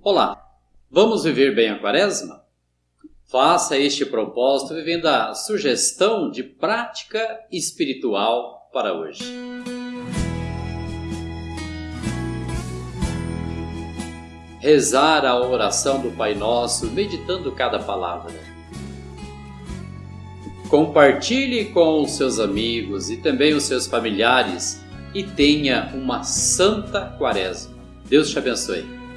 Olá, vamos viver bem a quaresma? Faça este propósito vivendo a sugestão de prática espiritual para hoje. Rezar a oração do Pai Nosso, meditando cada palavra. Compartilhe com os seus amigos e também os seus familiares e tenha uma santa quaresma. Deus te abençoe.